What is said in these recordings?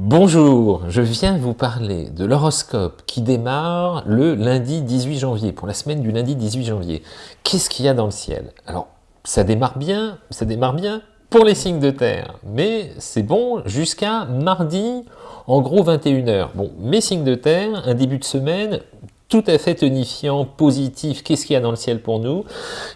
Bonjour, je viens vous parler de l'horoscope qui démarre le lundi 18 janvier, pour la semaine du lundi 18 janvier. Qu'est-ce qu'il y a dans le ciel? Alors, ça démarre bien, ça démarre bien pour les signes de terre, mais c'est bon jusqu'à mardi, en gros 21h. Bon, mes signes de terre, un début de semaine tout à fait tonifiant, positif. Qu'est-ce qu'il y a dans le ciel pour nous?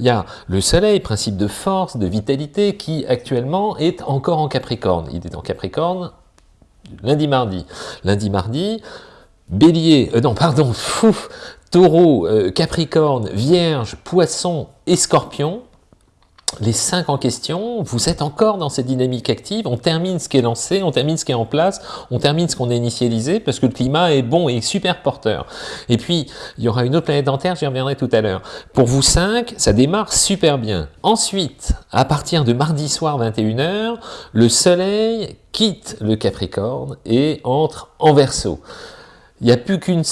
Il y a le soleil, principe de force, de vitalité, qui actuellement est encore en Capricorne. Il est en Capricorne lundi, mardi. Lundi, mardi, bélier, euh, non, pardon, fou, taureau, euh, capricorne, vierge, poisson et scorpion, les cinq en question, vous êtes encore dans cette dynamique active, on termine ce qui est lancé, on termine ce qui est en place, on termine ce qu'on a initialisé, parce que le climat est bon et super porteur. Et puis, il y aura une autre planète dentaire, j'y reviendrai tout à l'heure. Pour vous cinq, ça démarre super bien. Ensuite, à partir de mardi soir 21h, le soleil quitte le Capricorne et entre en Verseau. Il n'y a plus qu'une...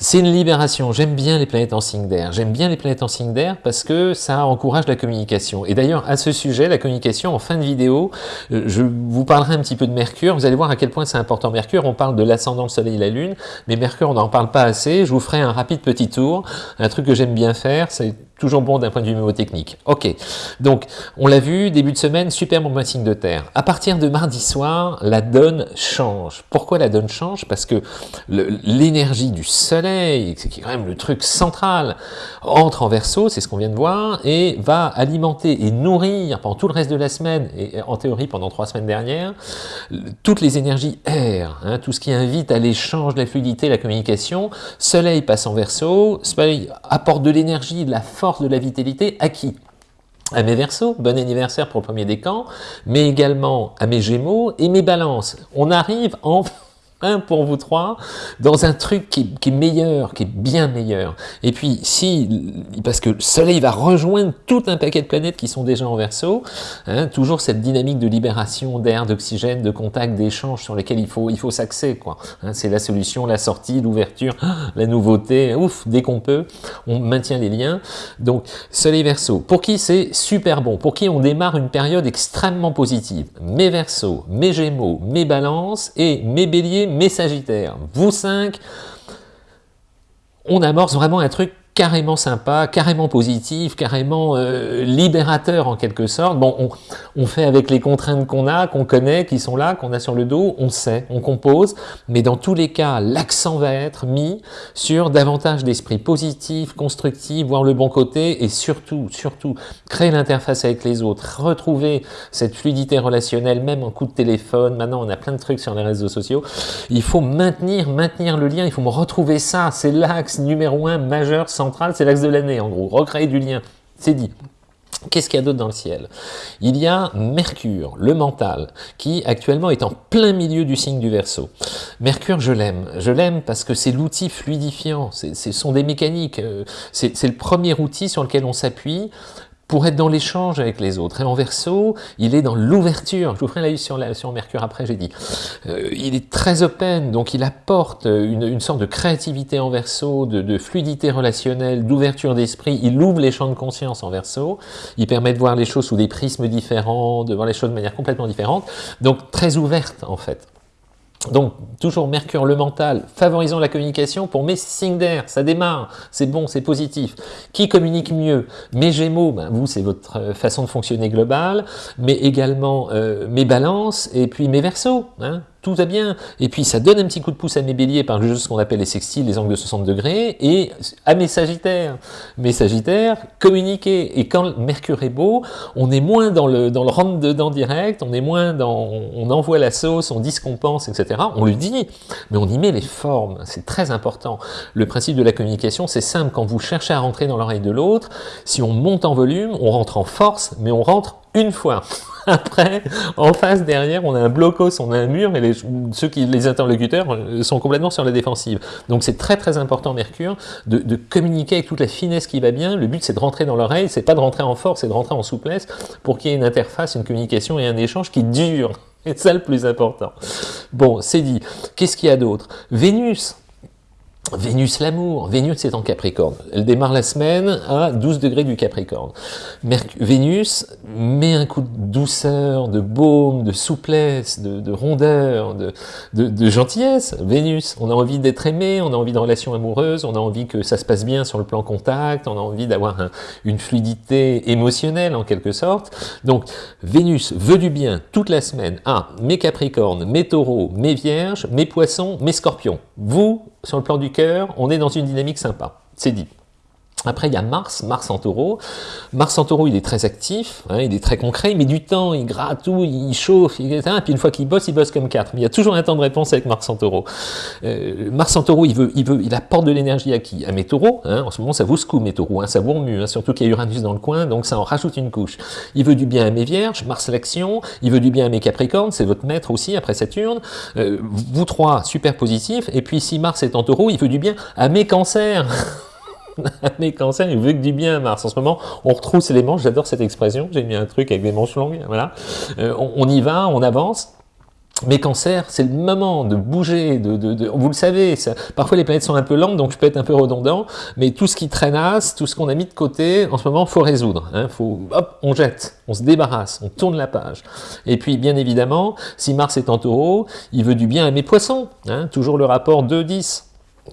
C'est une libération. J'aime bien les planètes en signe d'air. J'aime bien les planètes en signe d'air parce que ça encourage la communication. Et d'ailleurs, à ce sujet, la communication, en fin de vidéo, euh, je vous parlerai un petit peu de Mercure. Vous allez voir à quel point c'est important Mercure. On parle de l'ascendant, le soleil et la lune. Mais Mercure, on n'en parle pas assez. Je vous ferai un rapide petit tour. Un truc que j'aime bien faire, c'est toujours bon d'un point de vue mémotechnique. Ok, donc on l'a vu, début de semaine, super bon signe de terre. À partir de mardi soir, la donne change. Pourquoi la donne change? Parce que l'énergie du soleil, qui est quand même le truc central, entre en verso, c'est ce qu'on vient de voir, et va alimenter et nourrir pendant tout le reste de la semaine, et en théorie pendant trois semaines dernières, toutes les énergies air, hein, tout ce qui invite à l'échange, la fluidité, la communication. Soleil passe en verso, soleil apporte de l'énergie, de la force, de la vitalité à qui à mes versos, bon anniversaire pour le premier décan, mais également à mes gémeaux et mes balances. On arrive en un pour vous trois, dans un truc qui, est meilleur, qui est bien meilleur. Et puis, si, parce que le Soleil va rejoindre tout un paquet de planètes qui sont déjà en verso, hein, toujours cette dynamique de libération d'air, d'oxygène, de contact, d'échange sur lesquels il faut, il faut s'axer. quoi. Hein, C'est la solution, la sortie, l'ouverture, la nouveauté, ouf, dès qu'on peut, on maintient les liens. Donc, Soleil verso, pour qui c'est super bon, pour qui on démarre une période extrêmement positive? Mes versos, mes gémeaux, mes balances et mes béliers, mes sagittaires, vous cinq, on amorce vraiment un truc carrément sympa, carrément positif, carrément euh, libérateur en quelque sorte. Bon, on, fait avec les contraintes qu'on a, qu'on connaît, qui sont là, qu'on a sur le dos, on sait, on compose, mais dans tous les cas, l'accent va être mis sur davantage d'esprit positif, constructif, voir le bon côté, et surtout, surtout, créer l'interface avec les autres, retrouver cette fluidité relationnelle, même en coup de téléphone, maintenant on a plein de trucs sur les réseaux sociaux, il faut maintenir, maintenir le lien, il faut retrouver ça, c'est l'axe numéro un majeur sans c'est l'axe de l'année en gros, recréer du lien, c'est dit. Qu'est-ce qu'il y a d'autre dans le ciel? Il y a Mercure, le mental, qui actuellement est en plein milieu du signe du Verseau. Mercure, je l'aime. Je l'aime parce que c'est l'outil fluidifiant, ce sont des mécaniques, euh, c'est le premier outil sur lequel on s'appuie pour être dans l'échange avec les autres. Et en verso, il est dans l'ouverture. Je vous ferai la la, sur Mercure après, j'ai dit. Euh, il est très open, donc il apporte une, une sorte de créativité en verso, de, de fluidité relationnelle, d'ouverture d'esprit. Il ouvre les champs de conscience en verso. Il permet de voir les choses sous des prismes différents, de voir les choses de manière complètement différente. Donc très ouverte en fait. Donc, toujours Mercure, le mental, favorisant la communication pour mes signes d'air, ça démarre, c'est bon, c'est positif. Qui communique mieux? Mes Gémeaux, ben vous, c'est votre euh, façon de fonctionner globale, mais également euh, mes balances et puis mes versos. Tout bien. Et puis ça donne un petit coup de pouce à mes béliers par juste ce qu'on appelle les sextiles, les angles de 60 degrés, et à mes sagittaires. Mes sagittaires, communiquer. Et quand Mercure est beau, on est moins dans le, dans le rentre-dedans direct, on est moins dans, on envoie la sauce, on dit ce qu'on pense, etc. On le dit, mais on y met les formes. C'est très important. Le principe de la communication, c'est simple. Quand vous cherchez à rentrer dans l'oreille de l'autre, si on monte en volume, on rentre en force, mais on rentre une fois. Après, en face, derrière, on a un blocos, on a un mur, et les, ceux qui, les interlocuteurs euh, sont complètement sur la défensive. Donc c'est très très important, Mercure, de, communiquer avec toute la finesse qui va bien. Le but, c'est de rentrer dans l'oreille, c'est pas de rentrer en force, c'est de rentrer en souplesse pour qu'il y ait une interface, une communication et un échange qui dure. C'est ça le plus important. Bon, c'est dit. Qu'est-ce qu'il y a d'autre? Vénus Vénus l'amour, Vénus est en Capricorne, elle démarre la semaine à 12 degrés du Capricorne. Vénus met un coup de douceur, de baume, de souplesse, de, rondeur, de, gentillesse. Vénus, on a envie d'être aimé, on a envie de relations amoureuses, on a envie que ça se passe bien sur le plan contact, on a envie d'avoir une fluidité émotionnelle en quelque sorte. Donc Vénus veut du bien toute la semaine à mes Capricornes, mes Taureaux, mes Vierges, mes Poissons, mes Scorpions. Vous, sur le plan du cœur, on est dans une dynamique sympa, c'est dit. Après, il y a Mars, Mars en taureau. Mars en taureau, il est très actif, hein, il est très concret, met du temps, il gratte tout, il chauffe, etc. Et puis une fois qu'il bosse, il bosse comme quatre. Mais il y a toujours un temps de réponse avec Mars en taureau. Euh, Mars en taureau, il, veut, il, veut, il apporte de l'énergie à qui? À mes taureaux. Hein. en ce moment, ça vous secoue, mes taureaux, hein, ça vous remue, hein, surtout qu'il y a Uranus dans le coin, donc ça en rajoute une couche. Il veut du bien à mes vierges, Mars l'action, il veut du bien à mes capricornes, c'est votre maître aussi, après Saturne. Euh, vous trois, super positifs. Et puis si Mars est en taureau, il veut du bien à mes cancers. mes cancers, il veut que du bien Mars. En ce moment, on retrousse les manches, j'adore cette expression, j'ai mis un truc avec des manches longues, voilà. Euh, on, y va, on avance, mes cancers, c'est le moment de bouger, de, vous le savez, parfois les planètes sont un peu lentes, donc je peux être un peu redondant, mais tout ce qui traînasse, tout ce qu'on a mis de côté, en ce moment, faut résoudre. Hein, faut, hop, on jette, on se débarrasse, on tourne la page. Et puis, bien évidemment, si Mars est en taureau, il veut du bien à mes poissons, hein, toujours le rapport 2-10.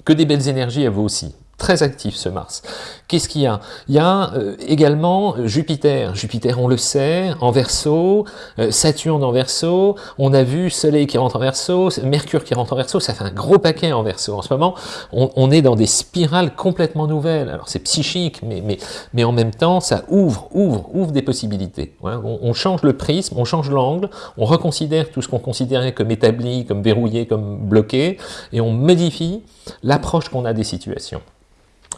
Que des belles énergies à vous aussi. Très actif ce Mars. Qu'est-ce qu'il y a? Il y a euh, également Jupiter. Jupiter, on le sait, en Verseau, euh, Saturne en Verseau, on a vu Soleil qui rentre en Verseau, Mercure qui rentre en Verseau, ça fait un gros paquet en Verseau. En ce moment, on, est dans des spirales complètement nouvelles. Alors c'est psychique, mais, en même temps, ça ouvre, ouvre, ouvre des possibilités. On, on change le prisme, on change l'angle, on reconsidère tout ce qu'on considérait comme établi, comme verrouillé, comme bloqué, et on modifie l'approche qu'on a des situations.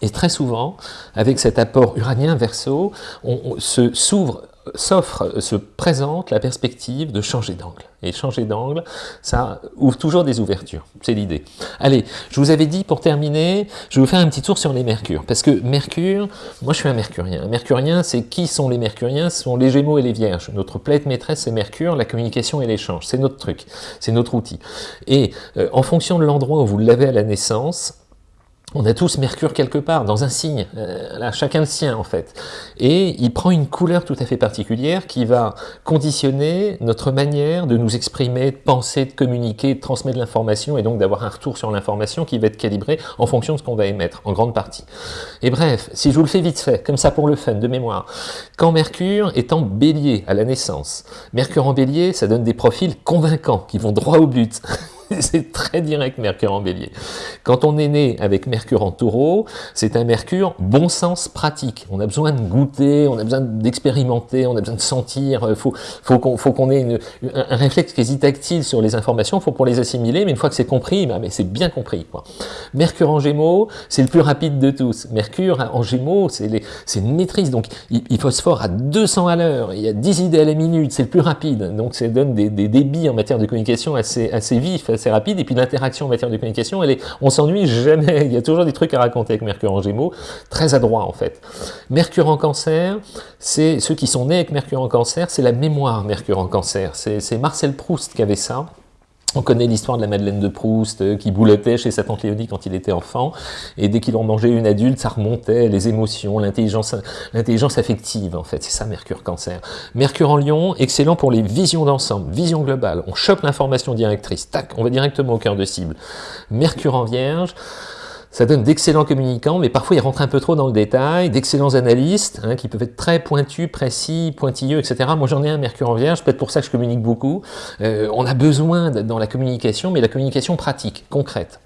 Et très souvent, avec cet apport uranien verso, on, se s'ouvre, s'offre, se présente la perspective de changer d'angle. Et changer d'angle, ça ouvre toujours des ouvertures, c'est l'idée. Allez, je vous avais dit pour terminer, je vais vous faire un petit tour sur les mercures, parce que Mercure, moi je suis un mercurien. Un mercurien, c'est qui sont les mercuriens? Ce sont les gémeaux et les vierges. Notre planète maîtresse, c'est Mercure, la communication et l'échange. C'est notre truc, c'est notre outil. Et euh, en fonction de l'endroit où vous l'avez à la naissance, on a tous Mercure quelque part, dans un signe, euh, chacun le sien en fait. Et il prend une couleur tout à fait particulière qui va conditionner notre manière de nous exprimer, de penser, de communiquer, de transmettre l'information et donc d'avoir un retour sur l'information qui va être calibré en fonction de ce qu'on va émettre, en grande partie. Et bref, si je vous le fais vite fait, comme ça pour le fun, de mémoire, quand Mercure est en bélier à la naissance, Mercure en bélier, ça donne des profils convaincants, qui vont droit au but. c'est très direct Mercure en bélier. Quand on est né avec Mercure en taureau, c'est un Mercure bon sens pratique. On a besoin de goûter, on a besoin d'expérimenter, on a besoin de sentir, il euh, faut, qu'on ait un, réflexe quasi tactile sur les informations, faut pour les assimiler, mais une fois que c'est compris, bah, c'est bien compris. Quoi. Mercure en gémeaux, c'est le plus rapide de tous. Mercure en gémeaux, c'est une maîtrise, donc il, il, phosphore à 200 à l'heure, il y a 10 idées à la minute, c'est le plus rapide, donc ça donne des, débits en matière de communication assez vifs, assez rapide, et puis l'interaction en matière de communication, elle est, on s'ennuie jamais, il y a toujours des trucs à raconter avec Mercure en Gémeaux, très adroit en fait. Mercure en Cancer, c'est ceux qui sont nés avec Mercure en Cancer, c'est la mémoire Mercure en Cancer, c'est Marcel Proust qui avait ça, on connaît l'histoire de la Madeleine de Proust euh, qui boulotait chez sa tante Léonie quand il était enfant, et dès qu'il en mangeait une adulte, ça remontait, les émotions, l'intelligence affective, en fait, c'est ça Mercure Cancer. Mercure en Lion, excellent pour les visions d'ensemble, vision globale, on chope l'information directrice, tac, on va directement au cœur de cible. Mercure en Vierge, ça donne d'excellents communicants, mais parfois ils rentrent un peu trop dans le détail, d'excellents analystes, hein, qui peuvent être très pointus, précis, pointilleux, etc. Moi j'en ai un Mercure en Vierge, peut-être pour ça que je communique beaucoup. Euh, on a besoin dans la communication, mais la communication pratique, concrète.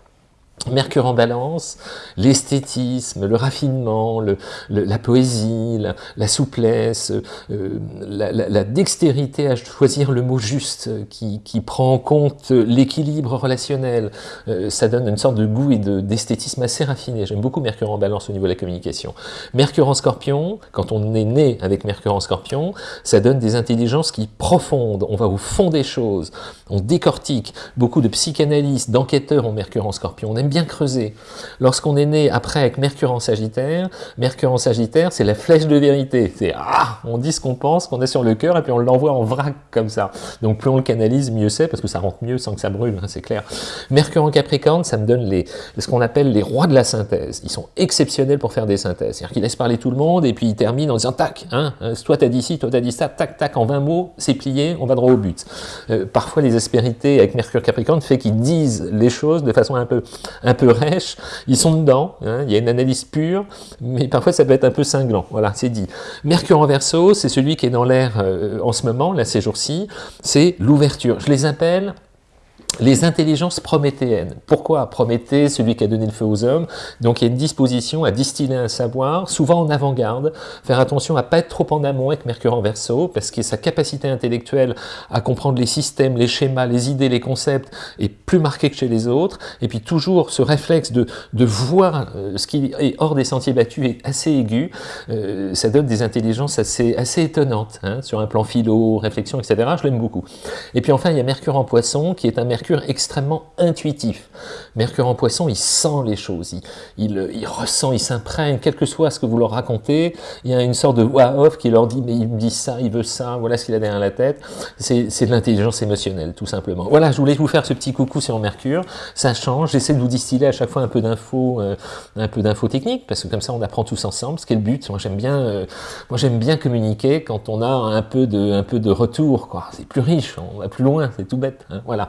Mercure en balance, l'esthétisme, le raffinement, la poésie, la, souplesse, euh, la, dextérité à choisir le mot juste qui, prend en compte l'équilibre relationnel. Euh, ça donne une sorte de goût et d'esthétisme assez raffiné. J'aime beaucoup Mercure en balance au niveau de la communication. Mercure en scorpion, quand on est né avec Mercure en scorpion, ça donne des intelligences qui profondes. On va au fond des choses, on décortique. Beaucoup de psychanalystes, d'enquêteurs ont Mercure en scorpion. Bien creuser. Lorsqu'on est né après avec Mercure en Sagittaire, Mercure en Sagittaire, c'est la flèche de vérité. C'est ah, on dit ce qu'on pense, qu'on est sur le cœur, et puis on l'envoie en vrac comme ça. Donc plus on le canalise, mieux c'est, parce que ça rentre mieux sans que ça brûle, hein, c'est clair. Mercure en Capricorne, ça me donne les, ce qu'on appelle les rois de la synthèse. Ils sont exceptionnels pour faire des synthèses. C'est-à-dire qu'ils laissent parler tout le monde, et puis ils terminent en disant tac, hein, hein toi t'as dit ci, toi t'as dit ça, tac, tac, en 20 mots, c'est plié, on va droit au but. Euh, parfois les aspérités avec Mercure Capricorne fait qu'ils disent les choses de façon un peu, un peu rêche, ils sont dedans, hein, il y a une analyse pure, mais parfois ça peut être un peu cinglant, voilà, c'est dit. Mercure en Verseau, c'est celui qui est dans l'air euh, en ce moment, là ces jours-ci, c'est l'ouverture. Je les appelle les intelligences prométhéennes. Pourquoi Prométhée, celui qui a donné le feu aux hommes, donc il y a une disposition à distiller un savoir, souvent en avant-garde, faire attention à pas être trop en amont avec Mercure en Verseau, parce que sa capacité intellectuelle à comprendre les systèmes, les schémas, les idées, les concepts est plus marquée que chez les autres, et puis toujours ce réflexe de, voir euh, ce qui est hors des sentiers battus est assez aigu, euh, ça donne des intelligences assez, assez étonnantes, hein, sur un plan philo, réflexion, etc. Je l'aime beaucoup. Et puis enfin, il y a Mercure en Poisson, qui est un Mercure extrêmement intuitif. Mercure en poisson, il sent les choses, il, ressent, il s'imprègne, quel que soit ce que vous leur racontez, il y a une sorte de voix off qui leur dit, mais il me dit ça, il veut ça, voilà ce qu'il a derrière la tête. C'est de l'intelligence émotionnelle, tout simplement. Voilà, je voulais vous faire ce petit coucou sur Mercure, ça change, j'essaie de vous distiller à chaque fois un peu d'infos, euh, un peu d'infos techniques, parce que comme ça on apprend tous ensemble, ce qui est le but. Moi j'aime bien, euh, bien communiquer quand on a un peu de, un peu de retour, quoi. C'est plus riche, on va plus loin, c'est tout bête, hein. voilà.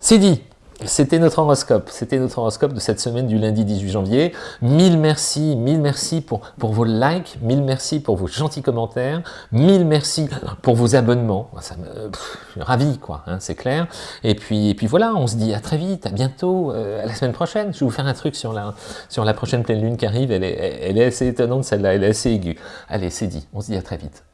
C'est dit c'était notre horoscope, c'était notre horoscope de cette semaine du lundi 18 janvier. Mille merci, mille merci pour, vos likes, mille merci pour vos gentils commentaires, mille merci pour vos abonnements. Ça me, ravi, quoi, hein, c'est clair. Et puis, puis voilà, on se dit à très vite, à bientôt, euh, à la semaine prochaine. Je vais vous faire un truc sur la, sur la prochaine pleine lune qui arrive, elle est, elle est assez étonnante celle-là, elle est assez aiguë. Allez, c'est dit, on se dit à très vite.